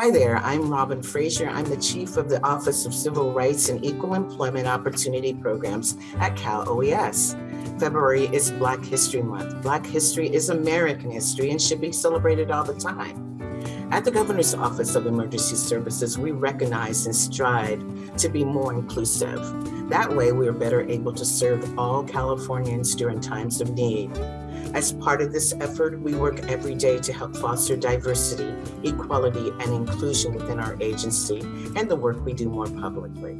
Hi there, I'm Robin Frazier. I'm the Chief of the Office of Civil Rights and Equal Employment Opportunity Programs at Cal OES. February is Black History Month. Black history is American history and should be celebrated all the time. At the Governor's Office of Emergency Services, we recognize and strive to be more inclusive. That way, we are better able to serve all Californians during times of need. As part of this effort, we work every day to help foster diversity, equality, and inclusion within our agency and the work we do more publicly.